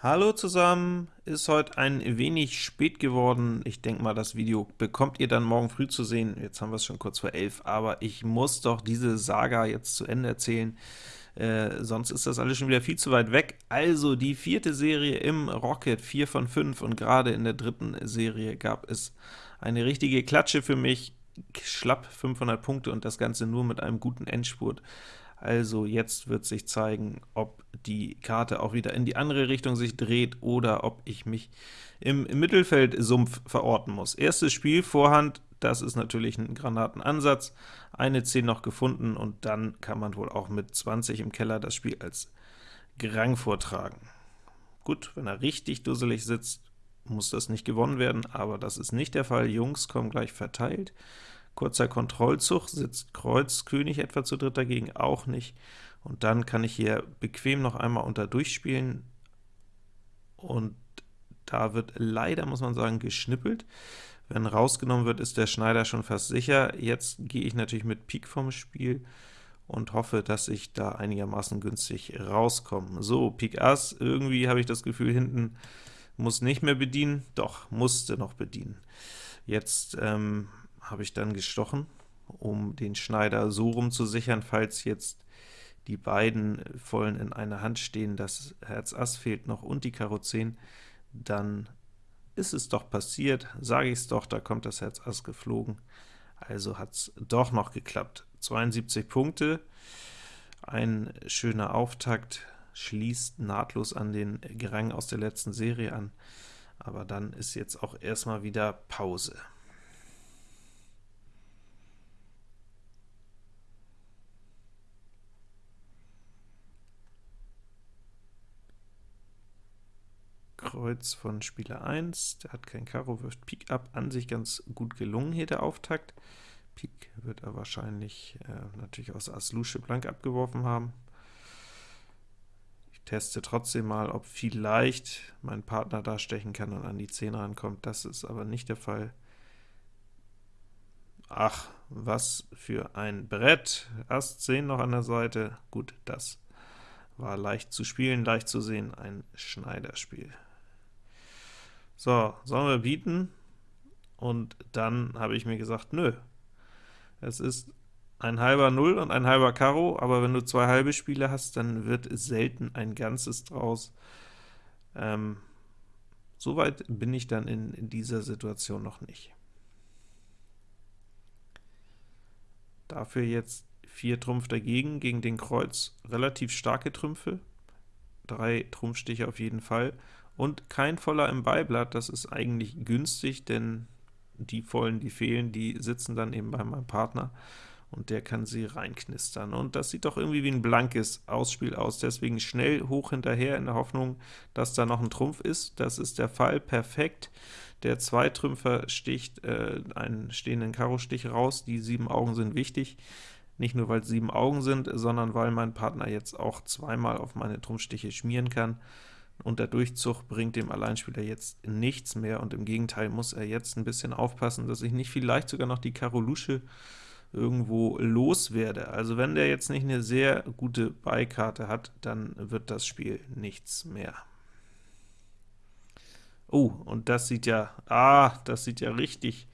Hallo zusammen, ist heute ein wenig spät geworden. Ich denke mal, das Video bekommt ihr dann morgen früh zu sehen. Jetzt haben wir es schon kurz vor 11, aber ich muss doch diese Saga jetzt zu Ende erzählen, äh, sonst ist das alles schon wieder viel zu weit weg. Also die vierte Serie im Rocket, 4 von 5, und gerade in der dritten Serie gab es eine richtige Klatsche für mich, schlapp 500 Punkte und das Ganze nur mit einem guten Endspurt. Also jetzt wird sich zeigen, ob die Karte auch wieder in die andere Richtung sich dreht oder ob ich mich im, Mittelfeldsumpf verorten muss. Erstes Spiel, Vorhand, das ist natürlich ein Granatenansatz, eine 10 noch gefunden, und dann kann man wohl auch mit 20 im Keller das Spiel als Grang vortragen. Gut, wenn er richtig dusselig sitzt, muss das nicht gewonnen werden, aber das ist nicht der Fall. Jungs kommen gleich verteilt. Kurzer Kontrollzug, sitzt Kreuz König etwa zu dritt dagegen auch nicht, und dann kann ich hier bequem noch einmal unter durchspielen, und da wird leider, muss man sagen, geschnippelt. Wenn rausgenommen wird, ist der Schneider schon fast sicher. Jetzt gehe ich natürlich mit Pik vom Spiel und hoffe, dass ich da einigermaßen günstig rauskomme. So, Pik Ass, irgendwie habe ich das Gefühl, hinten muss nicht mehr bedienen, doch, musste noch bedienen. Jetzt ähm, habe ich dann gestochen, um den Schneider so rum zu sichern, falls jetzt die beiden vollen in einer Hand stehen, das Herz Ass fehlt noch und die Karo 10, dann ist es doch passiert, sage ich es doch, da kommt das Herz Ass geflogen, also hat es doch noch geklappt. 72 Punkte, ein schöner Auftakt, schließt nahtlos an den Gerang aus der letzten Serie an, aber dann ist jetzt auch erstmal wieder Pause. Kreuz von Spieler 1, der hat kein Karo, wirft Pik ab, an sich ganz gut gelungen hier der Auftakt. Pik wird er wahrscheinlich äh, natürlich aus Ass Lusche blank abgeworfen haben. Ich teste trotzdem mal, ob vielleicht mein Partner da stechen kann und an die 10 rankommt, das ist aber nicht der Fall. Ach, was für ein Brett! Ass 10 noch an der Seite, gut, das war leicht zu spielen, leicht zu sehen, ein Schneiderspiel. So, sollen wir bieten? Und dann habe ich mir gesagt, nö, es ist ein halber Null und ein halber Karo, aber wenn du zwei halbe Spiele hast, dann wird selten ein ganzes draus. Ähm, Soweit bin ich dann in, in dieser Situation noch nicht. Dafür jetzt 4 Trumpf dagegen, gegen den Kreuz relativ starke Trümpfe, drei Trumpfstiche auf jeden Fall, und kein Voller im Beiblatt, das ist eigentlich günstig, denn die Vollen, die fehlen, die sitzen dann eben bei meinem Partner, und der kann sie reinknistern. Und das sieht doch irgendwie wie ein blankes Ausspiel aus, deswegen schnell hoch hinterher in der Hoffnung, dass da noch ein Trumpf ist. Das ist der Fall, perfekt. Der Zweitrümpfer sticht äh, einen stehenden Karo-Stich raus, die sieben Augen sind wichtig. Nicht nur, weil sieben Augen sind, sondern weil mein Partner jetzt auch zweimal auf meine Trumpfstiche schmieren kann und der Durchzug bringt dem Alleinspieler jetzt nichts mehr, und im Gegenteil muss er jetzt ein bisschen aufpassen, dass ich nicht vielleicht sogar noch die Karo Lusche irgendwo loswerde. Also wenn der jetzt nicht eine sehr gute Beikarte hat, dann wird das Spiel nichts mehr. Oh, und das sieht ja, ah, das sieht ja richtig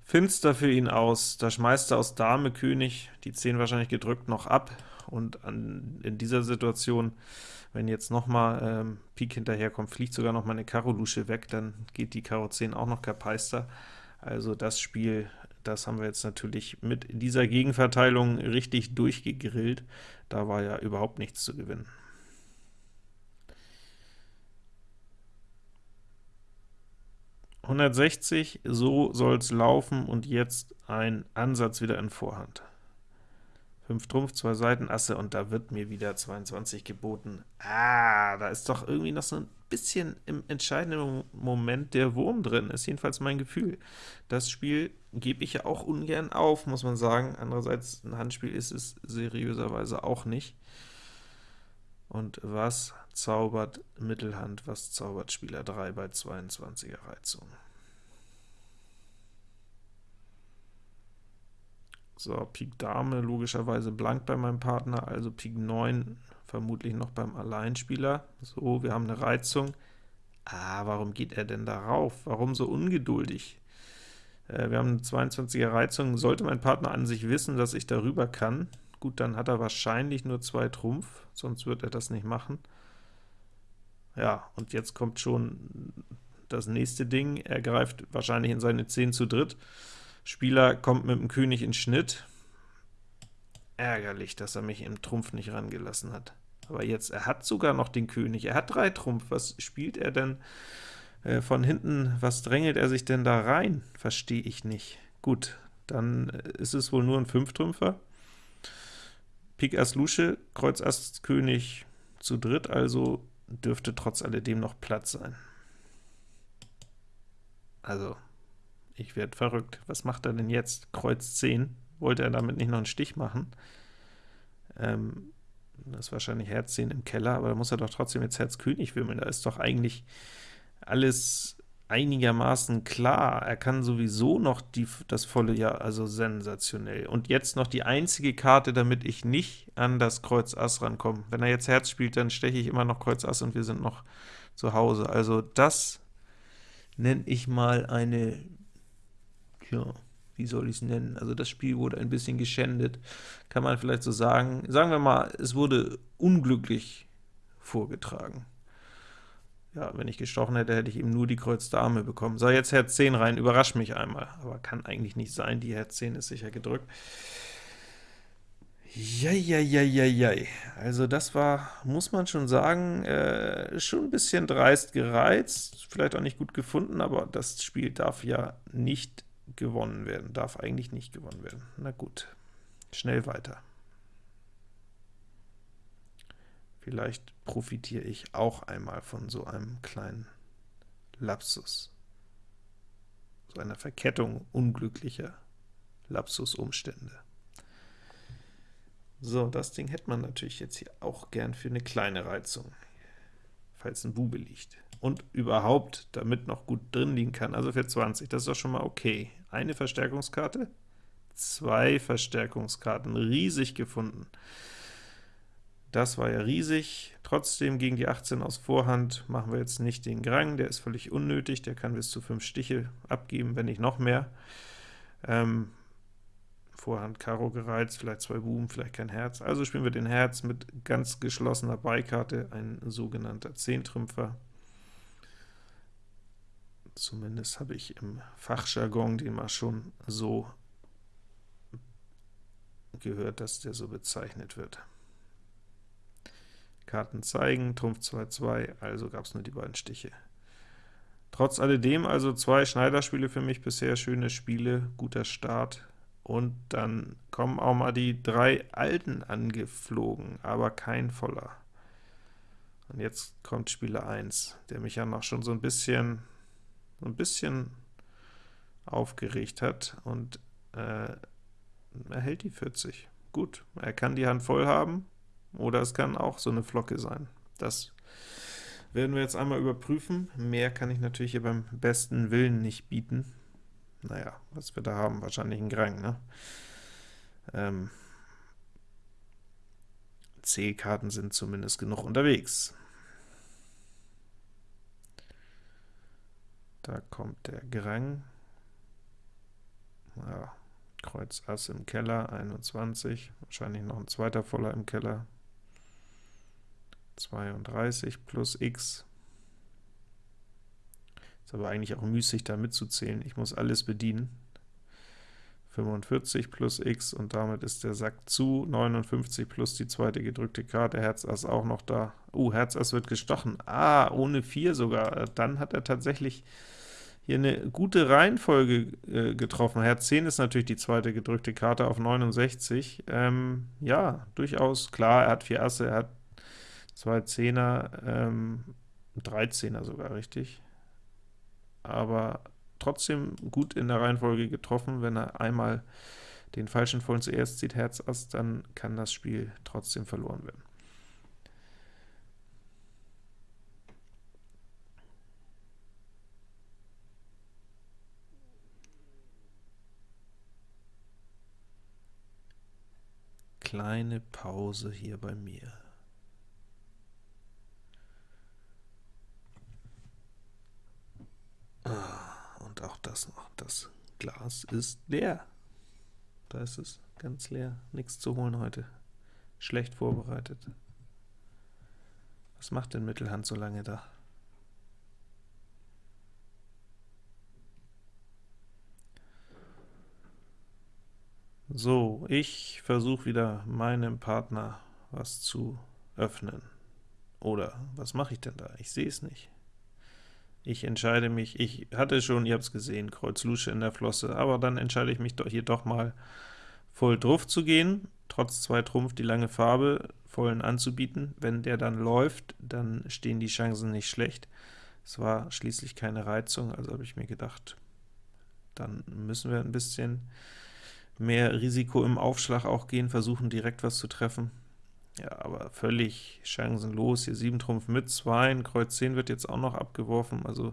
finster für ihn aus. Da schmeißt er aus Dame König die 10 wahrscheinlich gedrückt noch ab, und an, in dieser Situation wenn jetzt nochmal ähm, Pik hinterherkommt, fliegt sogar noch mal eine Karo Lusche weg, dann geht die Karo 10 auch noch Kapeister. Also das Spiel, das haben wir jetzt natürlich mit dieser Gegenverteilung richtig durchgegrillt. Da war ja überhaupt nichts zu gewinnen. »160, so soll es laufen, und jetzt ein Ansatz wieder in Vorhand.« 5 Trumpf, 2 Seitenasse, und da wird mir wieder 22 geboten. Ah, da ist doch irgendwie noch so ein bisschen im entscheidenden Moment der Wurm drin, ist jedenfalls mein Gefühl. Das Spiel gebe ich ja auch ungern auf, muss man sagen. Andererseits, ein Handspiel ist es seriöserweise auch nicht. Und was zaubert Mittelhand, was zaubert Spieler 3 bei 22er Reizung? So, Pik Dame logischerweise blank bei meinem Partner, also Pik 9 vermutlich noch beim Alleinspieler. So, wir haben eine Reizung. Ah, warum geht er denn darauf? Warum so ungeduldig? Äh, wir haben eine 22er Reizung. Sollte mein Partner an sich wissen, dass ich darüber kann, gut, dann hat er wahrscheinlich nur zwei Trumpf, sonst wird er das nicht machen. Ja, und jetzt kommt schon das nächste Ding. Er greift wahrscheinlich in seine 10 zu dritt. Spieler kommt mit dem König in Schnitt. Ärgerlich, dass er mich im Trumpf nicht rangelassen hat. Aber jetzt, er hat sogar noch den König, er hat drei Trumpf, was spielt er denn äh, von hinten, was drängelt er sich denn da rein? Verstehe ich nicht. Gut, dann ist es wohl nur ein Fünftrümpfer. Pik Ass Lusche, Kreuz Ass König zu dritt, also dürfte trotz alledem noch Platz sein. Also, ich werde verrückt. Was macht er denn jetzt? Kreuz 10. Wollte er damit nicht noch einen Stich machen? Ähm, das ist wahrscheinlich Herz 10 im Keller, aber da muss er doch trotzdem jetzt Herz König wimmeln. Da ist doch eigentlich alles einigermaßen klar. Er kann sowieso noch die, das volle Jahr, also sensationell. Und jetzt noch die einzige Karte, damit ich nicht an das Kreuz Ass rankomme. Wenn er jetzt Herz spielt, dann steche ich immer noch Kreuz Ass und wir sind noch zu Hause. Also das nenne ich mal eine, ja, wie soll ich es nennen? Also das Spiel wurde ein bisschen geschändet, kann man vielleicht so sagen. Sagen wir mal, es wurde unglücklich vorgetragen. Ja, wenn ich gestochen hätte, hätte ich eben nur die Kreuz Dame bekommen. So, jetzt Herz 10 rein, überrascht mich einmal, aber kann eigentlich nicht sein, die Herz 10 ist sicher gedrückt. Jai, also das war, muss man schon sagen, äh, schon ein bisschen dreist gereizt, vielleicht auch nicht gut gefunden, aber das Spiel darf ja nicht gewonnen werden, darf eigentlich nicht gewonnen werden. Na gut, schnell weiter. Vielleicht profitiere ich auch einmal von so einem kleinen Lapsus, so einer Verkettung unglücklicher Lapsusumstände. So, das Ding hätte man natürlich jetzt hier auch gern für eine kleine Reizung, falls ein Bube liegt. Und überhaupt, damit noch gut drin liegen kann, also für 20, das ist doch schon mal okay. Eine Verstärkungskarte, zwei Verstärkungskarten, riesig gefunden. Das war ja riesig. Trotzdem gegen die 18 aus Vorhand machen wir jetzt nicht den Grang, der ist völlig unnötig, der kann bis zu 5 Stiche abgeben, wenn nicht noch mehr. Ähm, Vorhand Karo gereizt, vielleicht zwei Buben, vielleicht kein Herz. Also spielen wir den Herz mit ganz geschlossener Beikarte, ein sogenannter Zehntrümpfer. Zumindest habe ich im Fachjargon den mal schon so gehört, dass der so bezeichnet wird. Karten zeigen, Trumpf 2-2, also gab es nur die beiden Stiche. Trotz alledem also zwei Schneiderspiele für mich bisher, schöne Spiele, guter Start, und dann kommen auch mal die drei Alten angeflogen, aber kein voller. Und jetzt kommt Spieler 1, der mich ja noch schon so ein bisschen, so ein bisschen aufgeregt hat, und äh, er hält die 40. Gut, er kann die Hand voll haben, oder es kann auch so eine Flocke sein. Das werden wir jetzt einmal überprüfen. Mehr kann ich natürlich hier beim besten Willen nicht bieten. Naja, was wir da haben, wahrscheinlich ein Grang, ne? Ähm, C-Karten sind zumindest genug unterwegs. Da kommt der Grang. Ja, Kreuz Ass im Keller, 21, wahrscheinlich noch ein zweiter Voller im Keller. 32 plus x, ist aber eigentlich auch müßig, da mitzuzählen. Ich muss alles bedienen. 45 plus x, und damit ist der Sack zu. 59 plus die zweite gedrückte Karte, Herz Ass auch noch da. Uh, Herz Ass wird gestochen. Ah, ohne 4 sogar. Dann hat er tatsächlich hier eine gute Reihenfolge äh, getroffen. Herz 10 ist natürlich die zweite gedrückte Karte auf 69. Ähm, ja, durchaus klar, er hat 4 Asse, er hat zwei Zehner, ähm, drei Zehner sogar, richtig? Aber trotzdem gut in der Reihenfolge getroffen. Wenn er einmal den falschen Vollen zuerst zieht, Herz Ass, dann kann das Spiel trotzdem verloren werden. Kleine Pause hier bei mir. Glas noch. Das Glas ist leer. Da ist es ganz leer. Nichts zu holen heute. Schlecht vorbereitet. Was macht denn Mittelhand so lange da? So, ich versuche wieder meinem Partner was zu öffnen. Oder was mache ich denn da? Ich sehe es nicht. Ich entscheide mich, ich hatte schon, ihr habt es gesehen, Kreuz Lusche in der Flosse, aber dann entscheide ich mich doch hier doch mal voll drauf zu gehen, trotz zwei Trumpf die lange Farbe vollen anzubieten. Wenn der dann läuft, dann stehen die Chancen nicht schlecht. Es war schließlich keine Reizung, also habe ich mir gedacht, dann müssen wir ein bisschen mehr Risiko im Aufschlag auch gehen, versuchen direkt was zu treffen. Ja, aber völlig chancenlos, hier 7 Trumpf mit 2, Kreuz 10 wird jetzt auch noch abgeworfen, also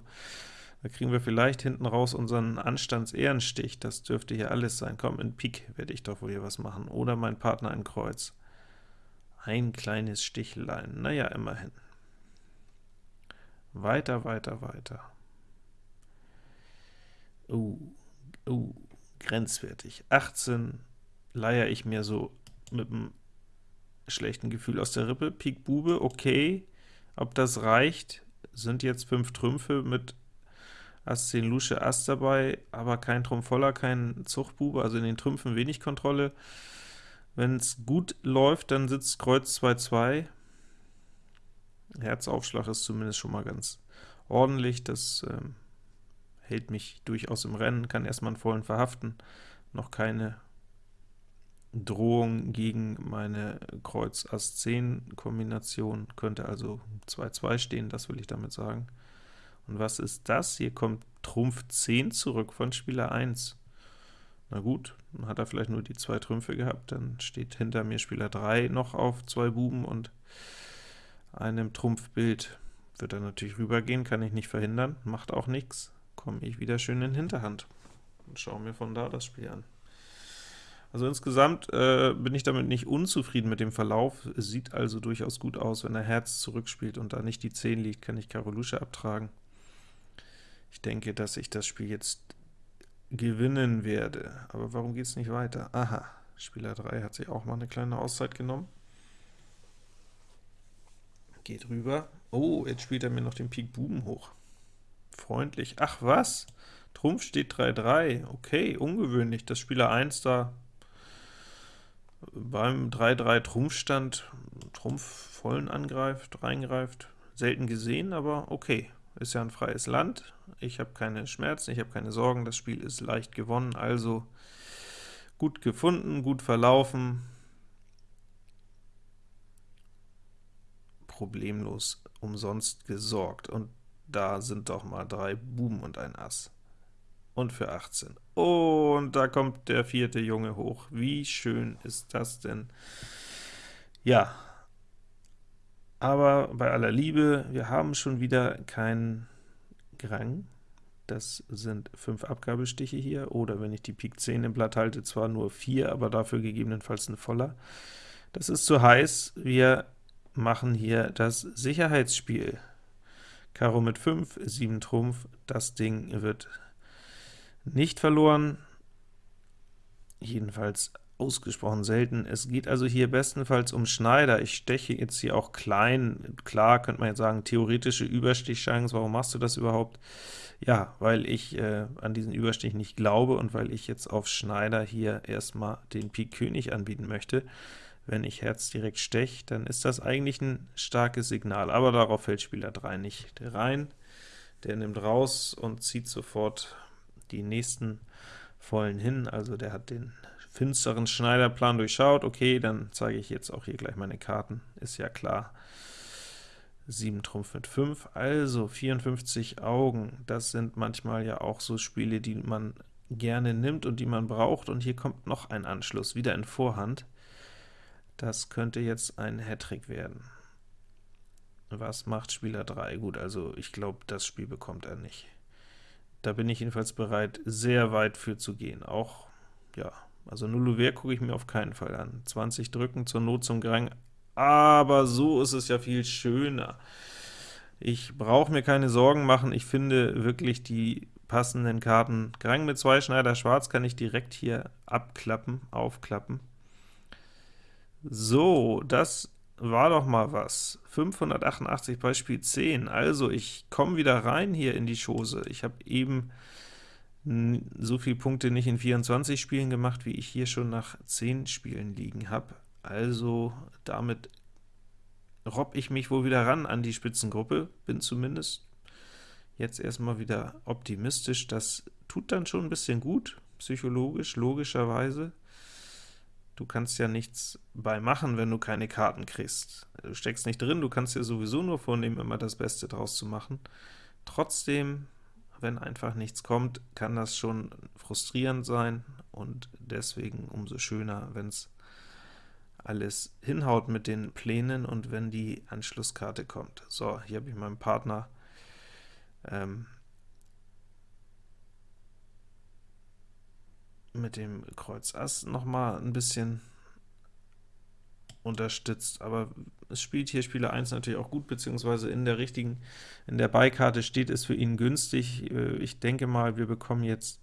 da kriegen wir vielleicht hinten raus unseren Anstands-Ehrenstich, das dürfte hier alles sein. Komm, in Pik werde ich doch wohl hier was machen, oder mein Partner ein Kreuz. Ein kleines Stichlein, naja, immerhin. Weiter, weiter, weiter. Oh, oh, grenzwertig. 18 leier ich mir so mit einem schlechten Gefühl aus der Rippe. Pik Bube, okay. Ob das reicht, sind jetzt 5 Trümpfe mit Ass 10 Lusche Ass dabei, aber kein Trumpf voller, kein Zuchtbube, also in den Trümpfen wenig Kontrolle. Wenn es gut läuft, dann sitzt Kreuz 2-2. Herzaufschlag ist zumindest schon mal ganz ordentlich, das ähm, hält mich durchaus im Rennen, kann erstmal einen vollen verhaften, noch keine Drohung gegen meine Kreuz Ass 10 Kombination, könnte also 2-2 stehen, das will ich damit sagen. Und was ist das? Hier kommt Trumpf 10 zurück von Spieler 1. Na gut, hat er vielleicht nur die zwei Trümpfe gehabt, dann steht hinter mir Spieler 3 noch auf zwei Buben und einem Trumpfbild. Wird er natürlich rübergehen, kann ich nicht verhindern, macht auch nichts komme ich wieder schön in Hinterhand und schaue mir von da das Spiel an. Also insgesamt äh, bin ich damit nicht unzufrieden mit dem Verlauf. Es sieht also durchaus gut aus, wenn er Herz zurückspielt und da nicht die 10 liegt, kann ich Karo Lusche abtragen. Ich denke, dass ich das Spiel jetzt gewinnen werde. Aber warum geht es nicht weiter? Aha, Spieler 3 hat sich auch mal eine kleine Auszeit genommen. Geht rüber. Oh, jetzt spielt er mir noch den Pik Buben hoch freundlich. Ach was, Trumpf steht 3-3, okay, ungewöhnlich, dass Spieler 1 da beim 3-3 Trumpfstand Trumpf vollen angreift, reingreift, selten gesehen, aber okay, ist ja ein freies Land, ich habe keine Schmerzen, ich habe keine Sorgen, das Spiel ist leicht gewonnen, also gut gefunden, gut verlaufen, problemlos umsonst gesorgt. Und da sind doch mal drei Buben und ein Ass. Und für 18. Und da kommt der vierte Junge hoch. Wie schön ist das denn? Ja, aber bei aller Liebe, wir haben schon wieder keinen Grang. Das sind fünf Abgabestiche hier, oder wenn ich die Pik 10 im Blatt halte, zwar nur vier, aber dafür gegebenenfalls ein voller. Das ist zu heiß. Wir machen hier das Sicherheitsspiel. Karo mit 5, 7 Trumpf, das Ding wird nicht verloren, jedenfalls ausgesprochen selten. Es geht also hier bestenfalls um Schneider. Ich steche jetzt hier auch klein. Klar, könnte man jetzt sagen, theoretische Überstichchance. Warum machst du das überhaupt? Ja, weil ich äh, an diesen Überstich nicht glaube und weil ich jetzt auf Schneider hier erstmal den Pik König anbieten möchte. Wenn ich Herz direkt stech, dann ist das eigentlich ein starkes Signal, aber darauf fällt Spieler 3 nicht rein. Der nimmt raus und zieht sofort die nächsten vollen hin, also der hat den finsteren Schneiderplan durchschaut. Okay, dann zeige ich jetzt auch hier gleich meine Karten, ist ja klar. 7 Trumpf mit 5, also 54 Augen. Das sind manchmal ja auch so Spiele, die man gerne nimmt und die man braucht, und hier kommt noch ein Anschluss, wieder in Vorhand. Das könnte jetzt ein Hattrick werden. Was macht Spieler 3? Gut, also ich glaube, das Spiel bekommt er nicht. Da bin ich jedenfalls bereit, sehr weit für zu gehen. Auch, ja, also Nullouvert gucke ich mir auf keinen Fall an. 20 drücken, zur Not zum Grang, aber so ist es ja viel schöner. Ich brauche mir keine Sorgen machen, ich finde wirklich die passenden Karten. Grang mit zwei Schneider Schwarz kann ich direkt hier abklappen, aufklappen. So, das war doch mal was. 588 bei Spiel 10. Also, ich komme wieder rein hier in die Chose. Ich habe eben so viele Punkte nicht in 24 Spielen gemacht, wie ich hier schon nach 10 Spielen liegen habe. Also, damit robb ich mich wohl wieder ran an die Spitzengruppe, bin zumindest jetzt erstmal wieder optimistisch. Das tut dann schon ein bisschen gut, psychologisch, logischerweise. Du kannst ja nichts bei machen, wenn du keine Karten kriegst. Du steckst nicht drin, du kannst dir sowieso nur vornehmen, immer das Beste draus zu machen. Trotzdem, wenn einfach nichts kommt, kann das schon frustrierend sein, und deswegen umso schöner, wenn es alles hinhaut mit den Plänen und wenn die Anschlusskarte kommt. So, hier habe ich meinem Partner ähm, mit dem Kreuz Ass noch mal ein bisschen unterstützt, aber es spielt hier Spieler 1 natürlich auch gut, beziehungsweise in der richtigen, in der Beikarte steht es für ihn günstig. Äh, ich denke mal, wir bekommen jetzt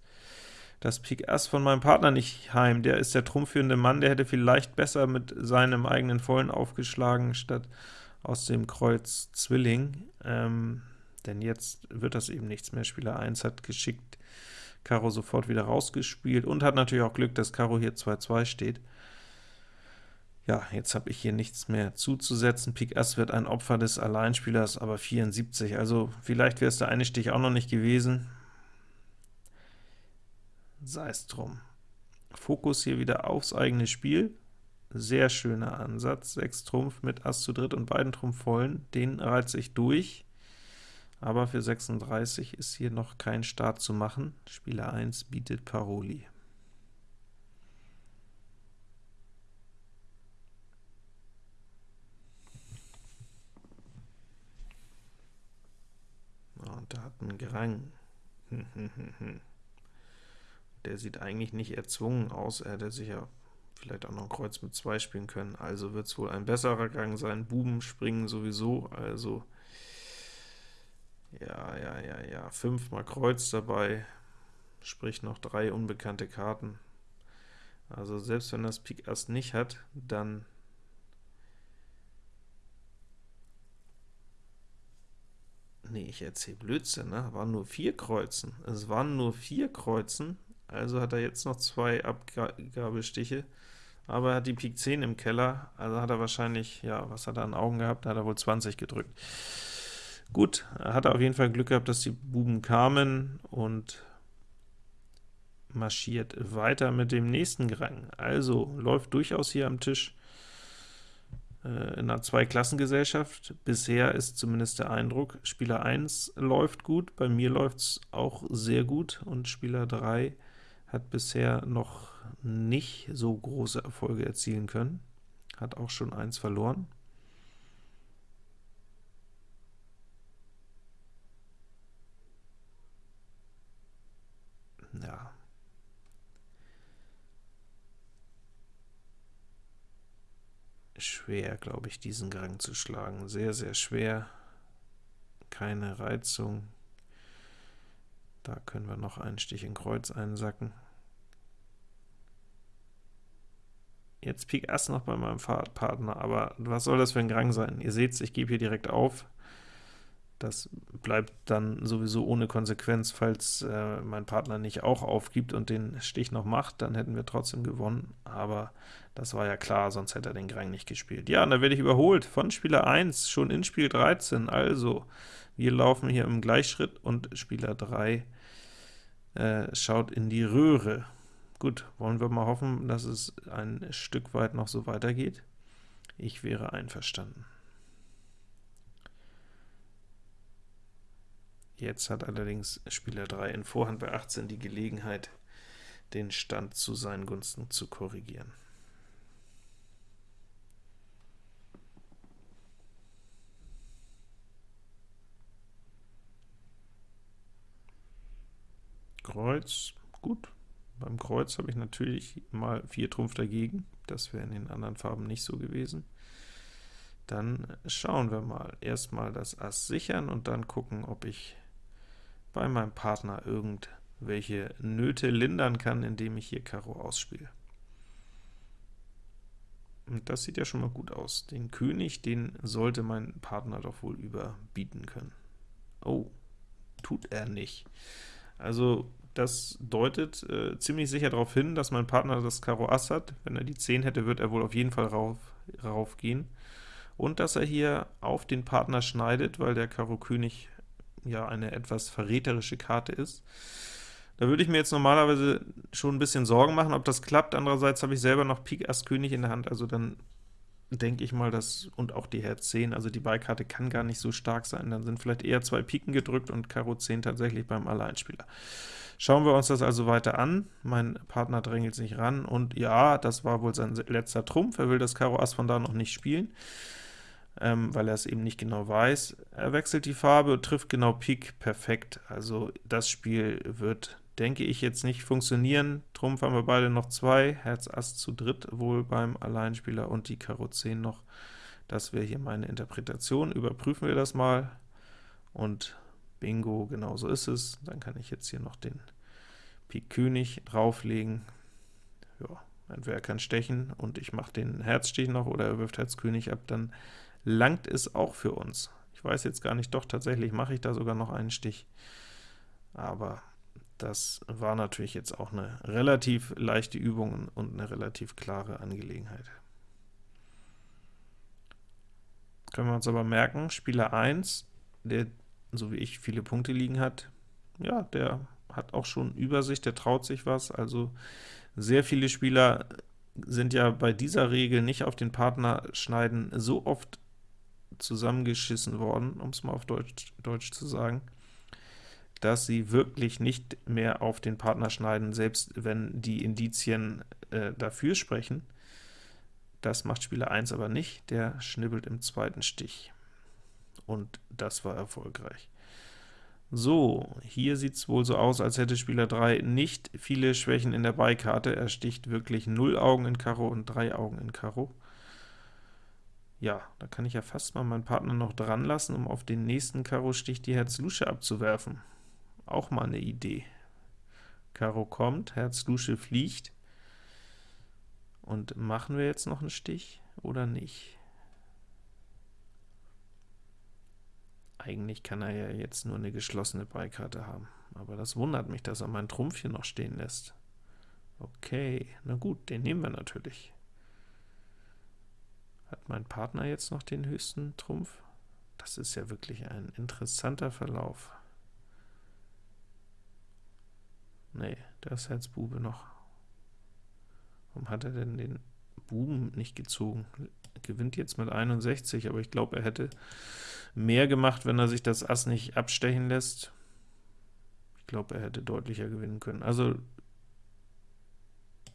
das Pik Ass von meinem Partner nicht heim. Der ist der trumpfführende Mann, der hätte vielleicht besser mit seinem eigenen Vollen aufgeschlagen, statt aus dem Kreuz Zwilling, ähm, denn jetzt wird das eben nichts mehr. Spieler 1 hat geschickt Karo sofort wieder rausgespielt und hat natürlich auch Glück, dass Karo hier 2-2 steht. Ja, jetzt habe ich hier nichts mehr zuzusetzen. Pik Ass wird ein Opfer des Alleinspielers, aber 74, also vielleicht wäre es der eine Stich auch noch nicht gewesen. Sei es drum. Fokus hier wieder aufs eigene Spiel. Sehr schöner Ansatz, 6 Trumpf mit Ass zu dritt und beiden Trumpf vollen, den reize ich durch aber für 36 ist hier noch kein Start zu machen. Spieler 1 bietet Paroli. Und da hat ein Grang. Der sieht eigentlich nicht erzwungen aus, er hätte sicher vielleicht auch noch ein Kreuz mit 2 spielen können, also wird es wohl ein besserer Gang sein. Buben springen sowieso, also ja, ja, ja, ja, fünfmal Kreuz dabei, sprich noch drei unbekannte Karten. Also selbst wenn das Pik Ass nicht hat, dann Nee, ich erzähle Blödsinn, ne? waren nur vier Kreuzen. Es waren nur vier Kreuzen, also hat er jetzt noch zwei Abgabestiche, aber er hat die Pik 10 im Keller, also hat er wahrscheinlich, ja, was hat er an Augen gehabt? Da hat er wohl 20 gedrückt. Gut, er hatte auf jeden Fall Glück gehabt, dass die Buben kamen und marschiert weiter mit dem nächsten Rang. Also läuft durchaus hier am Tisch äh, in einer Zweiklassengesellschaft. Bisher ist zumindest der Eindruck, Spieler 1 läuft gut, bei mir läuft es auch sehr gut, und Spieler 3 hat bisher noch nicht so große Erfolge erzielen können, hat auch schon eins verloren. Ja. Schwer, glaube ich, diesen Gang zu schlagen. Sehr, sehr schwer. Keine Reizung. Da können wir noch einen Stich in Kreuz einsacken. Jetzt Pik Ass noch bei meinem Partner, aber was soll das für ein Gang sein? Ihr seht ich gebe hier direkt auf. Das bleibt dann sowieso ohne Konsequenz, falls äh, mein Partner nicht auch aufgibt und den Stich noch macht, dann hätten wir trotzdem gewonnen, aber das war ja klar, sonst hätte er den Grang nicht gespielt. Ja, und da werde ich überholt von Spieler 1, schon in Spiel 13, also wir laufen hier im Gleichschritt und Spieler 3 äh, schaut in die Röhre. Gut, wollen wir mal hoffen, dass es ein Stück weit noch so weitergeht. Ich wäre einverstanden. Jetzt hat allerdings Spieler 3 in Vorhand bei 18 die Gelegenheit, den Stand zu seinen Gunsten zu korrigieren. Kreuz, gut. Beim Kreuz habe ich natürlich mal 4 Trumpf dagegen, das wäre in den anderen Farben nicht so gewesen. Dann schauen wir mal. Erstmal das Ass sichern und dann gucken, ob ich bei meinem Partner irgendwelche Nöte lindern kann, indem ich hier Karo ausspiele. Und das sieht ja schon mal gut aus. Den König, den sollte mein Partner doch wohl überbieten können. Oh, tut er nicht. Also das deutet äh, ziemlich sicher darauf hin, dass mein Partner das Karo Ass hat. Wenn er die 10 hätte, wird er wohl auf jeden Fall rauf, rauf gehen. Und dass er hier auf den Partner schneidet, weil der Karo König ja eine etwas verräterische Karte ist. Da würde ich mir jetzt normalerweise schon ein bisschen Sorgen machen, ob das klappt. Andererseits habe ich selber noch Pik Ass König in der Hand, also dann denke ich mal, dass, und auch die Herz 10, also die Beikarte kann gar nicht so stark sein, dann sind vielleicht eher zwei Piken gedrückt und Karo 10 tatsächlich beim Alleinspieler. Schauen wir uns das also weiter an. Mein Partner drängelt sich ran, und ja, das war wohl sein letzter Trumpf. Er will das Karo Ass von da noch nicht spielen, ähm, weil er es eben nicht genau weiß. Er wechselt die Farbe und trifft genau Pik, perfekt. Also das Spiel wird denke ich jetzt nicht funktionieren. Trumpf haben wir beide noch zwei, Herz Ass zu dritt wohl beim Alleinspieler und die Karo 10 noch. Das wäre hier meine Interpretation. Überprüfen wir das mal, und bingo, genau so ist es. Dann kann ich jetzt hier noch den Pik König drauflegen. Ja, entweder er kann stechen und ich mache den Herzstich noch, oder er wirft Herz König ab, dann langt es auch für uns. Ich weiß jetzt gar nicht, doch tatsächlich mache ich da sogar noch einen Stich, aber das war natürlich jetzt auch eine relativ leichte Übung und eine relativ klare Angelegenheit. Können wir uns aber merken, Spieler 1, der so wie ich viele Punkte liegen hat, ja, der hat auch schon Übersicht, der traut sich was, also sehr viele Spieler sind ja bei dieser Regel nicht auf den Partner schneiden so oft zusammengeschissen worden, um es mal auf Deutsch, Deutsch zu sagen, dass sie wirklich nicht mehr auf den Partner schneiden, selbst wenn die Indizien äh, dafür sprechen. Das macht Spieler 1 aber nicht, der schnibbelt im zweiten Stich. Und das war erfolgreich. So, hier sieht es wohl so aus, als hätte Spieler 3 nicht viele Schwächen in der Beikarte. Er sticht wirklich 0 Augen in Karo und 3 Augen in Karo. Ja, da kann ich ja fast mal meinen Partner noch dran lassen, um auf den nächsten Karo-Stich die Herz-Lusche abzuwerfen. Auch mal eine Idee. Karo kommt, Herz Lusche fliegt. Und machen wir jetzt noch einen Stich oder nicht? Eigentlich kann er ja jetzt nur eine geschlossene Beikarte haben, aber das wundert mich, dass er meinen Trumpf hier noch stehen lässt. Okay, na gut, den nehmen wir natürlich. Hat mein Partner jetzt noch den höchsten Trumpf? Das ist ja wirklich ein interessanter Verlauf. Nee, der ist Herz Bube noch. Warum hat er denn den Buben nicht gezogen? Gewinnt jetzt mit 61, aber ich glaube, er hätte mehr gemacht, wenn er sich das Ass nicht abstechen lässt. Ich glaube, er hätte deutlicher gewinnen können. Also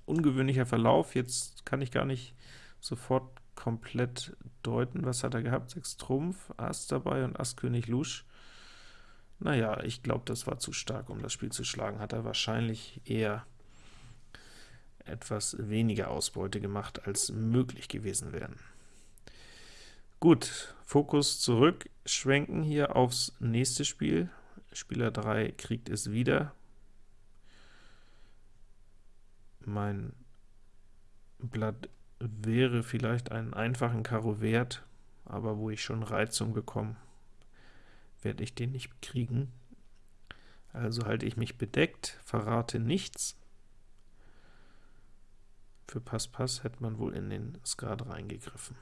ungewöhnlicher Verlauf, jetzt kann ich gar nicht sofort komplett deuten. Was hat er gehabt? 6 Trumpf, Ass dabei und Ass König Lusch. Naja, ich glaube, das war zu stark, um das Spiel zu schlagen. Hat er wahrscheinlich eher etwas weniger Ausbeute gemacht, als möglich gewesen wären. Gut, Fokus zurück, schwenken hier aufs nächste Spiel. Spieler 3 kriegt es wieder. Mein Blatt wäre vielleicht einen einfachen Karo wert, aber wo ich schon Reizung bekomme, werde ich den nicht kriegen. Also halte ich mich bedeckt, verrate nichts. Für Pass-Pass hätte man wohl in den Skat reingegriffen.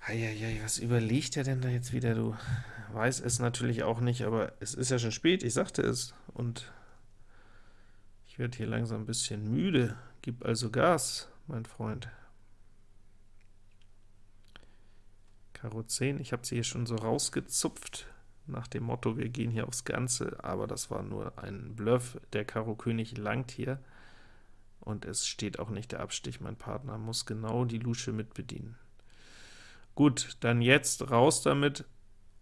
Eieiei, was überlegt er denn da jetzt wieder, du? Weiß es natürlich auch nicht, aber es ist ja schon spät, ich sagte es, und ich werde hier langsam ein bisschen müde. Gib also Gas, mein Freund. Karo 10, ich habe sie hier schon so rausgezupft, nach dem Motto, wir gehen hier aufs Ganze, aber das war nur ein Bluff, der Karo König langt hier, und es steht auch nicht der Abstich, mein Partner muss genau die Lusche mitbedienen. Gut, dann jetzt raus damit,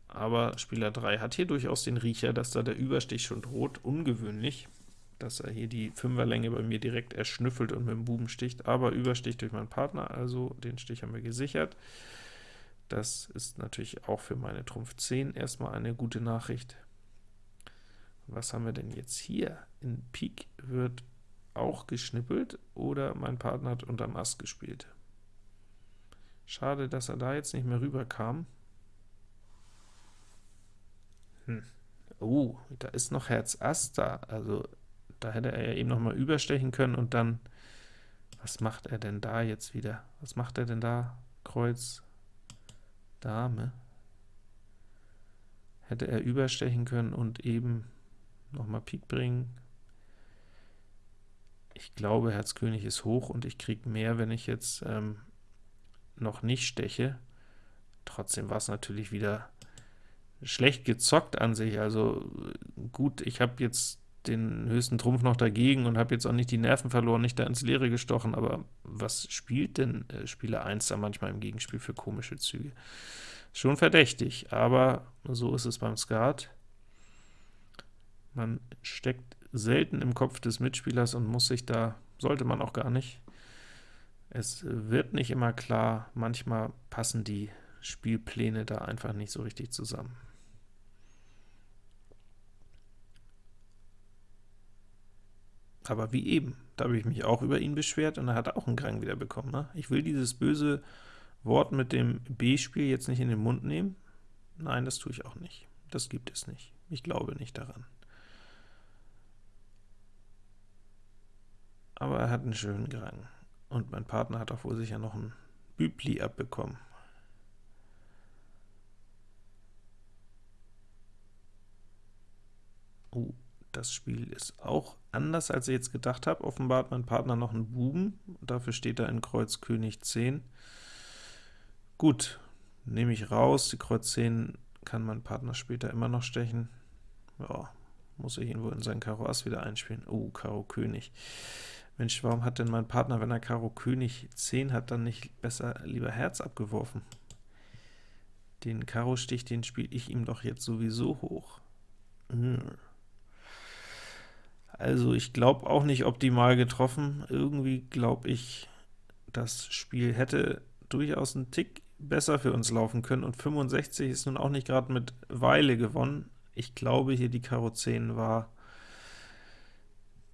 aber Spieler 3 hat hier durchaus den Riecher, dass da der Überstich schon droht, ungewöhnlich. dass er hier die Fünferlänge bei mir direkt erschnüffelt und mit dem Buben sticht, aber übersticht durch meinen Partner, also den Stich haben wir gesichert. Das ist natürlich auch für meine Trumpf 10 erstmal eine gute Nachricht. Was haben wir denn jetzt hier? In Pik wird auch geschnippelt, oder mein Partner hat unterm Ass gespielt. Schade, dass er da jetzt nicht mehr rüberkam. Hm. Oh, da ist noch Herz Ass da, also da hätte er ja eben noch mal überstechen können und dann, was macht er denn da jetzt wieder? Was macht er denn da? Kreuz, Dame. Hätte er überstechen können und eben noch mal Pik bringen. Ich glaube, Herz König ist hoch und ich kriege mehr, wenn ich jetzt ähm, noch nicht steche. Trotzdem war es natürlich wieder schlecht gezockt an sich, also gut, ich habe jetzt den höchsten Trumpf noch dagegen und habe jetzt auch nicht die Nerven verloren, nicht da ins Leere gestochen, aber was spielt denn äh, Spieler 1 da manchmal im Gegenspiel für komische Züge? Schon verdächtig, aber so ist es beim Skat. Man steckt selten im Kopf des Mitspielers und muss sich da, sollte man auch gar nicht. Es wird nicht immer klar, manchmal passen die Spielpläne da einfach nicht so richtig zusammen. Aber wie eben, da habe ich mich auch über ihn beschwert, und er hat auch einen Grang wieder bekommen. Ne? Ich will dieses böse Wort mit dem B-Spiel jetzt nicht in den Mund nehmen. Nein, das tue ich auch nicht. Das gibt es nicht. Ich glaube nicht daran. Aber er hat einen schönen Grang. Und mein Partner hat auch wohl sicher noch ein Bübli abbekommen. Uh, das Spiel ist auch anders, als ich jetzt gedacht habe. Offenbar hat mein Partner noch einen Buben, dafür steht er in Kreuz König 10. Gut, nehme ich raus, die Kreuz 10 kann mein Partner später immer noch stechen. Ja, muss ich ihn wohl in sein Karo Ass wieder einspielen. Oh, Karo König. Mensch, warum hat denn mein Partner, wenn er Karo König 10 hat, dann nicht besser lieber Herz abgeworfen? Den Karo-Stich, den spiele ich ihm doch jetzt sowieso hoch. Hm. Also ich glaube auch nicht optimal getroffen. Irgendwie glaube ich, das Spiel hätte durchaus einen Tick besser für uns laufen können, und 65 ist nun auch nicht gerade mit Weile gewonnen. Ich glaube, hier die Karo 10 war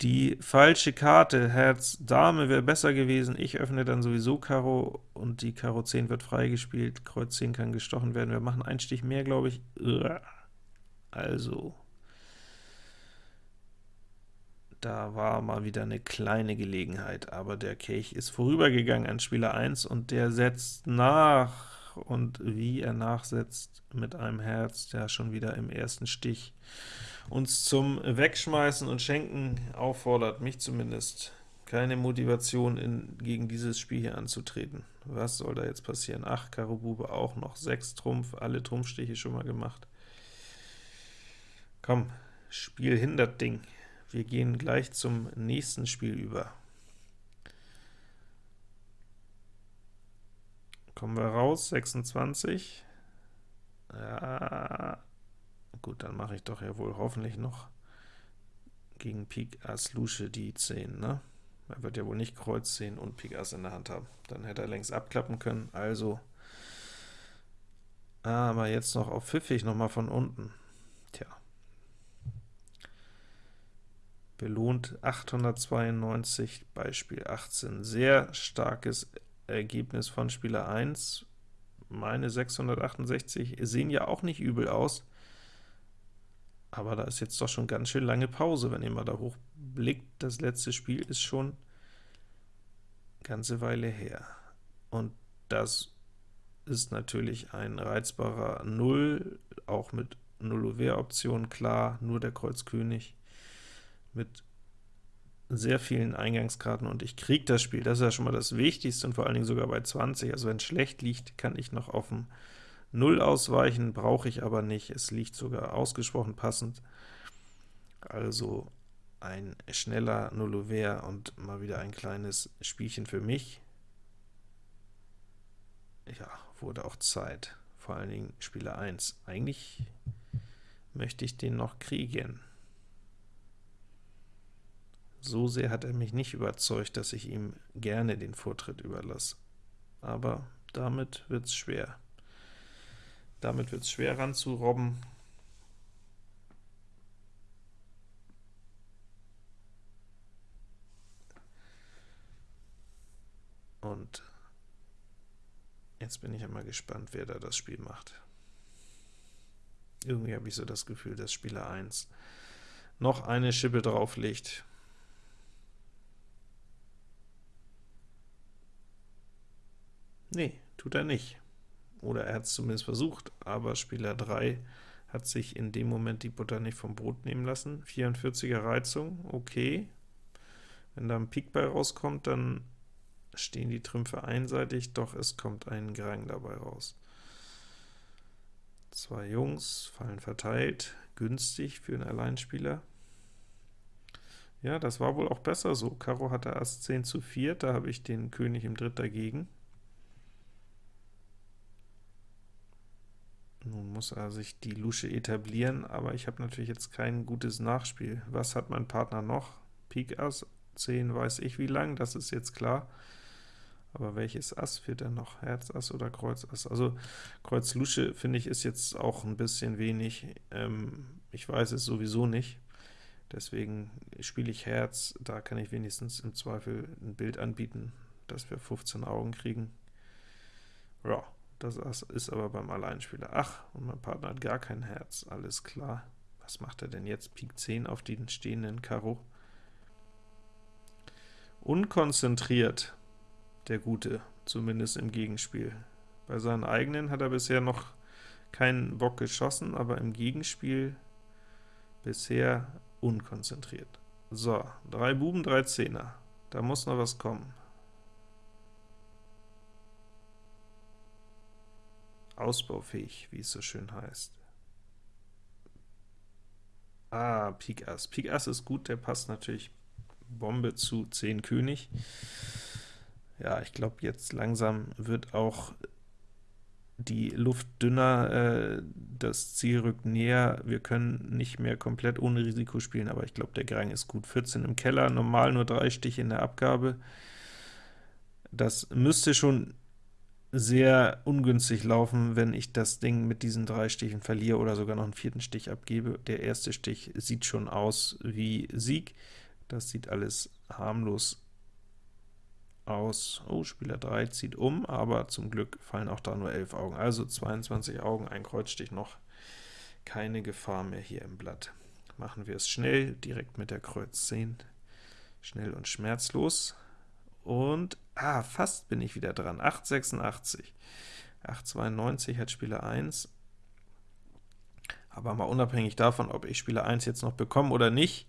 die falsche Karte. Herz Dame wäre besser gewesen. Ich öffne dann sowieso Karo, und die Karo 10 wird freigespielt. Kreuz 10 kann gestochen werden. Wir machen einen Stich mehr, glaube ich. Also, da war mal wieder eine kleine Gelegenheit, aber der Kelch ist vorübergegangen an Spieler 1, und der setzt nach, und wie er nachsetzt mit einem Herz, der schon wieder im ersten Stich uns zum Wegschmeißen und Schenken auffordert, mich zumindest. Keine Motivation, in, gegen dieses Spiel hier anzutreten. Was soll da jetzt passieren? Ach, Karo Bube auch noch, 6 Trumpf, alle Trumpfstiche schon mal gemacht. Komm, Spiel hindert Ding. Wir gehen gleich zum nächsten Spiel über. Kommen wir raus, 26. Ja, gut, dann mache ich doch ja wohl hoffentlich noch gegen Pik Ass Lusche die 10, ne? Er wird ja wohl nicht Kreuz 10 und Pik Ass in der Hand haben. Dann hätte er längst abklappen können, also aber jetzt noch auf pfiffig noch mal von unten. Tja, belohnt 892, Beispiel 18. Sehr starkes Ergebnis von Spieler 1. Meine 668 sehen ja auch nicht übel aus, aber da ist jetzt doch schon ganz schön lange Pause, wenn ihr mal da hochblickt. Das letzte Spiel ist schon eine ganze Weile her. Und das ist natürlich ein reizbarer Null, auch mit Null-Option, klar, nur der Kreuz König mit sehr vielen Eingangskarten, und ich kriege das Spiel. Das ist ja schon mal das Wichtigste, und vor allen Dingen sogar bei 20. Also wenn es schlecht liegt, kann ich noch auf dem 0 ausweichen, brauche ich aber nicht. Es liegt sogar ausgesprochen passend. Also ein schneller Nullover und mal wieder ein kleines Spielchen für mich. Ja, wurde auch Zeit. Vor allen Dingen Spieler 1. Eigentlich möchte ich den noch kriegen. So sehr hat er mich nicht überzeugt, dass ich ihm gerne den Vortritt überlasse. Aber damit wird es schwer. Damit wird es schwer ranzurobben. Und jetzt bin ich einmal gespannt, wer da das Spiel macht. Irgendwie habe ich so das Gefühl, dass Spieler 1 noch eine Schippe drauflegt. Nee, tut er nicht. Oder er hat es zumindest versucht, aber Spieler 3 hat sich in dem Moment die Butter nicht vom Brot nehmen lassen. 44er Reizung, okay. Wenn da ein Pik bei rauskommt, dann stehen die Trümpfe einseitig, doch es kommt ein Grang dabei raus. Zwei Jungs, fallen verteilt, günstig für einen Alleinspieler. Ja, das war wohl auch besser so. Karo hatte Ass 10 zu 4, da habe ich den König im Dritt dagegen. Nun muss er sich die Lusche etablieren, aber ich habe natürlich jetzt kein gutes Nachspiel. Was hat mein Partner noch? Pik Ass, 10 weiß ich wie lang, das ist jetzt klar. Aber welches Ass fehlt denn noch? Herz Ass oder Kreuz Ass? Also Kreuz Lusche, finde ich, ist jetzt auch ein bisschen wenig. Ähm, ich weiß es sowieso nicht. Deswegen spiele ich Herz, da kann ich wenigstens im Zweifel ein Bild anbieten, dass wir 15 Augen kriegen. Ja, das ist aber beim Alleinspieler. Ach, und mein Partner hat gar kein Herz, alles klar. Was macht er denn jetzt? Pik 10 auf den stehenden Karo. Unkonzentriert, der Gute, zumindest im Gegenspiel. Bei seinen eigenen hat er bisher noch keinen Bock geschossen, aber im Gegenspiel bisher unkonzentriert. So, drei Buben, drei Zehner. Da muss noch was kommen. Ausbaufähig, wie es so schön heißt. Ah, Pik Ass. Pik Ass ist gut, der passt natürlich Bombe zu 10 König. Ja, ich glaube, jetzt langsam wird auch die Luft dünner, äh, das Ziel rückt näher, wir können nicht mehr komplett ohne Risiko spielen, aber ich glaube, der Grang ist gut. 14 im Keller, normal nur drei Stiche in der Abgabe. Das müsste schon sehr ungünstig laufen, wenn ich das Ding mit diesen drei Stichen verliere oder sogar noch einen vierten Stich abgebe. Der erste Stich sieht schon aus wie Sieg. Das sieht alles harmlos aus. Oh, Spieler 3 zieht um, aber zum Glück fallen auch da nur 11 Augen. Also 22 Augen, ein Kreuzstich noch. Keine Gefahr mehr hier im Blatt. Machen wir es schnell, direkt mit der Kreuz 10. Schnell und schmerzlos. Und, ah, fast bin ich wieder dran, 886. 892 hat Spieler 1. Aber mal unabhängig davon, ob ich Spieler 1 jetzt noch bekomme oder nicht,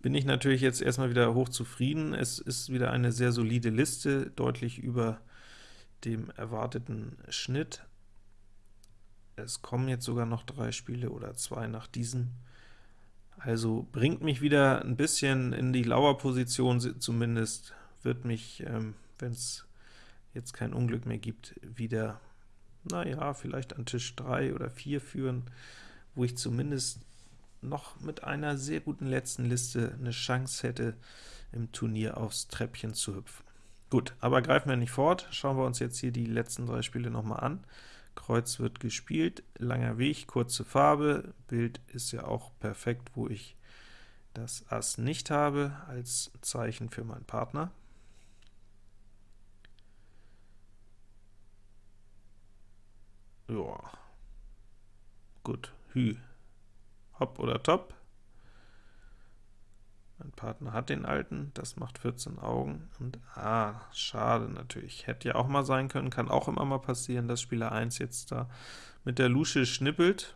bin ich natürlich jetzt erstmal wieder hoch zufrieden. Es ist wieder eine sehr solide Liste, deutlich über dem erwarteten Schnitt. Es kommen jetzt sogar noch drei Spiele oder zwei nach diesem. Also bringt mich wieder ein bisschen in die Lauerposition zumindest, wird mich, ähm, wenn es jetzt kein Unglück mehr gibt, wieder, naja, vielleicht an Tisch 3 oder 4 führen, wo ich zumindest noch mit einer sehr guten letzten Liste eine Chance hätte, im Turnier aufs Treppchen zu hüpfen. Gut, aber greifen wir nicht fort, schauen wir uns jetzt hier die letzten drei Spiele nochmal an. Kreuz wird gespielt, langer Weg, kurze Farbe, Bild ist ja auch perfekt, wo ich das Ass nicht habe, als Zeichen für meinen Partner. Ja. Gut, Hü. Hopp oder Top. Mein Partner hat den alten, das macht 14 Augen, und ah, schade natürlich. Hätte ja auch mal sein können, kann auch immer mal passieren, dass Spieler 1 jetzt da mit der Lusche schnippelt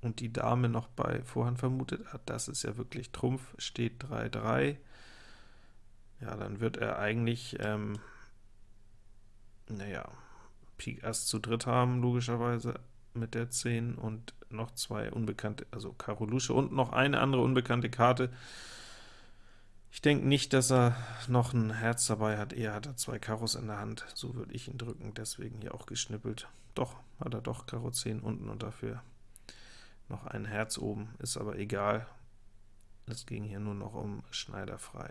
und die Dame noch bei Vorhand vermutet hat. Das ist ja wirklich Trumpf, steht 3-3. Ja, dann wird er eigentlich, ähm, naja, Pik Ass zu dritt haben, logischerweise mit der 10 und noch zwei unbekannte, also Karo Lusche und noch eine andere unbekannte Karte. Ich denke nicht, dass er noch ein Herz dabei hat, eher hat er zwei Karos in der Hand, so würde ich ihn drücken, deswegen hier auch geschnippelt. Doch, hat er doch Karo 10 unten und dafür noch ein Herz oben, ist aber egal. Es ging hier nur noch um Schneider frei.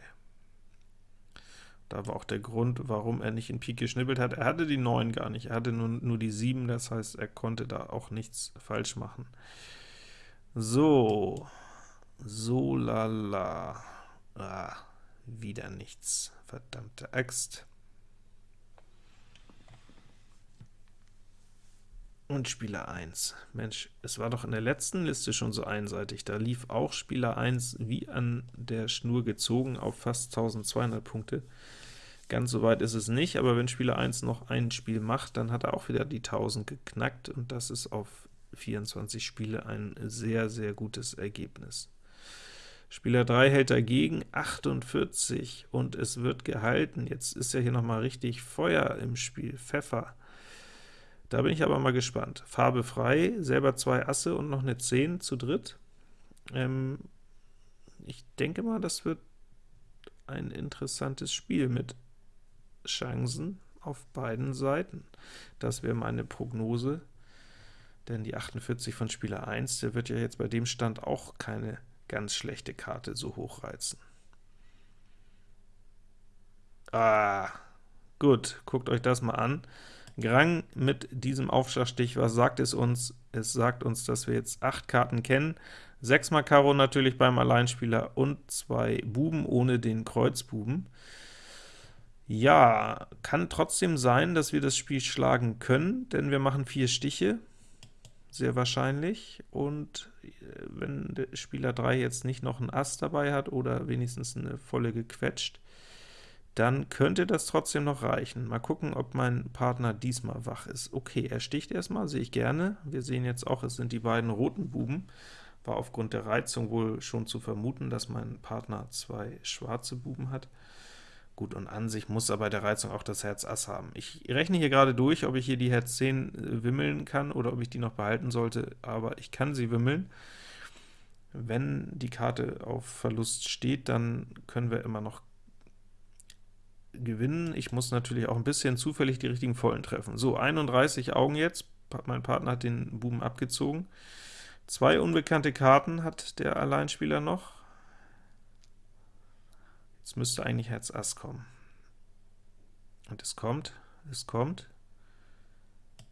Da war auch der Grund, warum er nicht in Pik geschnippelt hat. Er hatte die 9 gar nicht, er hatte nur, nur die 7, das heißt, er konnte da auch nichts falsch machen. So, so lala. Ah, wieder nichts, verdammte Axt. Und Spieler 1. Mensch, es war doch in der letzten Liste schon so einseitig. Da lief auch Spieler 1 wie an der Schnur gezogen auf fast 1200 Punkte. Ganz so weit ist es nicht, aber wenn Spieler 1 noch ein Spiel macht, dann hat er auch wieder die 1000 geknackt, und das ist auf 24 Spiele ein sehr, sehr gutes Ergebnis. Spieler 3 hält dagegen 48, und es wird gehalten. Jetzt ist ja hier nochmal richtig Feuer im Spiel, Pfeffer. Da bin ich aber mal gespannt. Farbe frei, selber zwei Asse und noch eine 10 zu dritt. Ähm, ich denke mal, das wird ein interessantes Spiel mit Chancen auf beiden Seiten. Das wäre meine Prognose, denn die 48 von Spieler 1, der wird ja jetzt bei dem Stand auch keine ganz schlechte Karte so hochreizen. Ah, gut, guckt euch das mal an. Grang mit diesem Aufschlagstich, was sagt es uns? Es sagt uns, dass wir jetzt acht Karten kennen, 6 mal Karo natürlich beim Alleinspieler und zwei Buben ohne den Kreuzbuben. Ja, kann trotzdem sein, dass wir das Spiel schlagen können, denn wir machen vier Stiche, sehr wahrscheinlich, und äh, wenn der Spieler 3 jetzt nicht noch ein Ass dabei hat oder wenigstens eine volle gequetscht, dann könnte das trotzdem noch reichen. Mal gucken, ob mein Partner diesmal wach ist. Okay, er sticht erstmal, sehe ich gerne. Wir sehen jetzt auch, es sind die beiden roten Buben. War aufgrund der Reizung wohl schon zu vermuten, dass mein Partner zwei schwarze Buben hat. Gut, und an sich muss er bei der Reizung auch das Herz Ass haben. Ich rechne hier gerade durch, ob ich hier die Herz 10 äh, wimmeln kann oder ob ich die noch behalten sollte, aber ich kann sie wimmeln. Wenn die Karte auf Verlust steht, dann können wir immer noch gewinnen. Ich muss natürlich auch ein bisschen zufällig die richtigen Vollen treffen. So, 31 Augen jetzt, mein Partner hat den Buben abgezogen. Zwei unbekannte Karten hat der Alleinspieler noch. Jetzt müsste eigentlich Herz Ass kommen. Und es kommt, es kommt.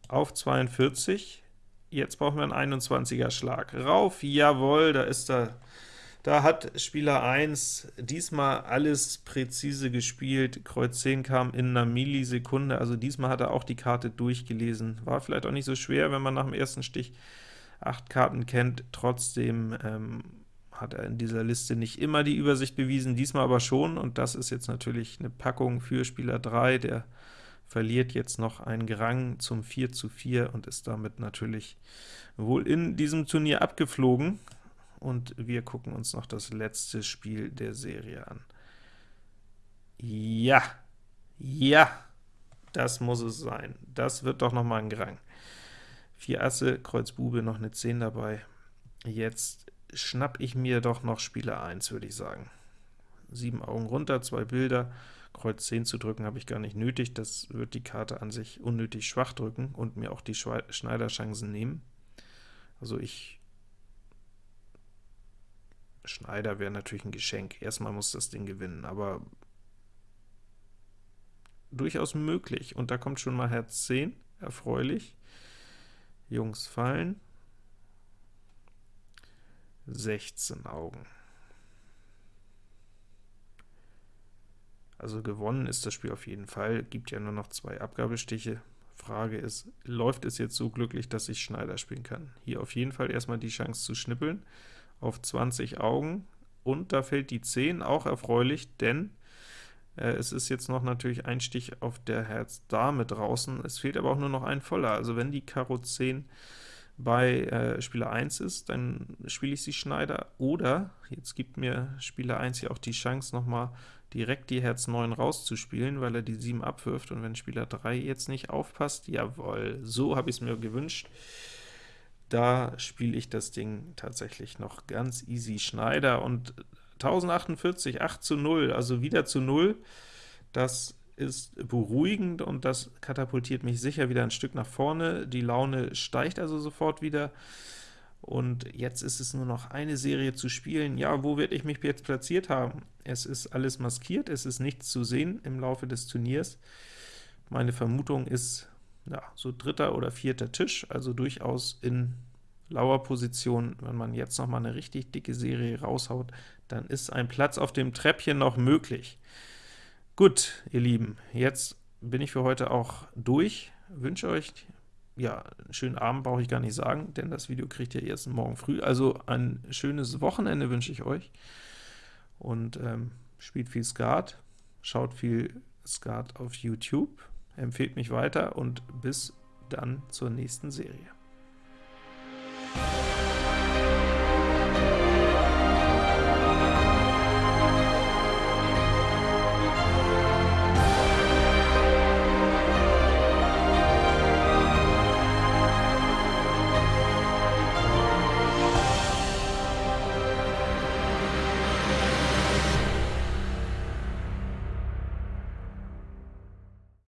Auf 42. Jetzt brauchen wir einen 21er Schlag. Rauf, jawohl, da ist er da hat Spieler 1 diesmal alles präzise gespielt, Kreuz 10 kam in einer Millisekunde, also diesmal hat er auch die Karte durchgelesen. War vielleicht auch nicht so schwer, wenn man nach dem ersten Stich acht Karten kennt, trotzdem ähm, hat er in dieser Liste nicht immer die Übersicht bewiesen, diesmal aber schon, und das ist jetzt natürlich eine Packung für Spieler 3, der verliert jetzt noch einen Grang zum 4 zu 4 und ist damit natürlich wohl in diesem Turnier abgeflogen und wir gucken uns noch das letzte Spiel der Serie an. Ja, ja, das muss es sein. Das wird doch noch mal ein Grang. Vier Asse, Kreuz Bube, noch eine 10 dabei. Jetzt schnapp ich mir doch noch Spieler 1, würde ich sagen. Sieben Augen runter, zwei Bilder, Kreuz 10 zu drücken habe ich gar nicht nötig, das wird die Karte an sich unnötig schwach drücken und mir auch die Schneiderchancen nehmen. Also ich Schneider wäre natürlich ein Geschenk. Erstmal muss das Ding gewinnen, aber durchaus möglich. Und da kommt schon mal Herz 10, erfreulich. Jungs fallen. 16 Augen. Also gewonnen ist das Spiel auf jeden Fall, gibt ja nur noch zwei Abgabestiche. Frage ist, läuft es jetzt so glücklich, dass ich Schneider spielen kann? Hier auf jeden Fall erstmal die Chance zu schnippeln auf 20 Augen, und da fällt die 10, auch erfreulich, denn äh, es ist jetzt noch natürlich ein Stich auf der Herz-Dame draußen, es fehlt aber auch nur noch ein voller, also wenn die Karo 10 bei äh, Spieler 1 ist, dann spiele ich sie Schneider, oder jetzt gibt mir Spieler 1 hier auch die Chance, nochmal direkt die Herz 9 rauszuspielen, weil er die 7 abwirft, und wenn Spieler 3 jetzt nicht aufpasst, jawohl, so habe ich es mir gewünscht. Da spiele ich das Ding tatsächlich noch ganz easy Schneider und 1048, 8 zu 0, also wieder zu 0. Das ist beruhigend und das katapultiert mich sicher wieder ein Stück nach vorne. Die Laune steigt also sofort wieder und jetzt ist es nur noch eine Serie zu spielen. Ja, wo werde ich mich jetzt platziert haben? Es ist alles maskiert, es ist nichts zu sehen im Laufe des Turniers. Meine Vermutung ist, ja, so dritter oder vierter Tisch, also durchaus in Lauerposition. Wenn man jetzt noch mal eine richtig dicke Serie raushaut, dann ist ein Platz auf dem Treppchen noch möglich. Gut, ihr Lieben, jetzt bin ich für heute auch durch. Wünsche euch ja, einen schönen Abend brauche ich gar nicht sagen, denn das Video kriegt ihr erst morgen früh. Also ein schönes Wochenende wünsche ich euch und ähm, spielt viel Skat, schaut viel Skat auf YouTube, empfehlt mich weiter und bis dann zur nächsten Serie.